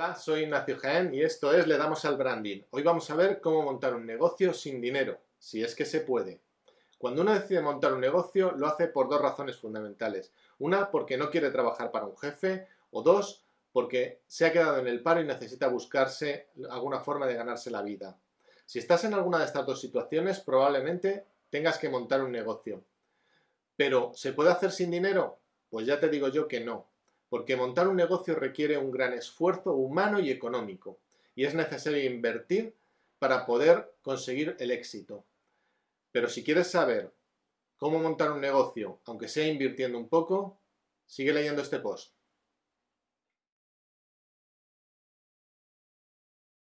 Hola, soy Ignacio Jaén y esto es Le Damos al Branding. Hoy vamos a ver cómo montar un negocio sin dinero, si es que se puede. Cuando uno decide montar un negocio, lo hace por dos razones fundamentales. Una, porque no quiere trabajar para un jefe, o dos, porque se ha quedado en el paro y necesita buscarse alguna forma de ganarse la vida. Si estás en alguna de estas dos situaciones, probablemente tengas que montar un negocio. Pero, ¿se puede hacer sin dinero? Pues ya te digo yo que no porque montar un negocio requiere un gran esfuerzo humano y económico, y es necesario invertir para poder conseguir el éxito. Pero si quieres saber cómo montar un negocio, aunque sea invirtiendo un poco, sigue leyendo este post.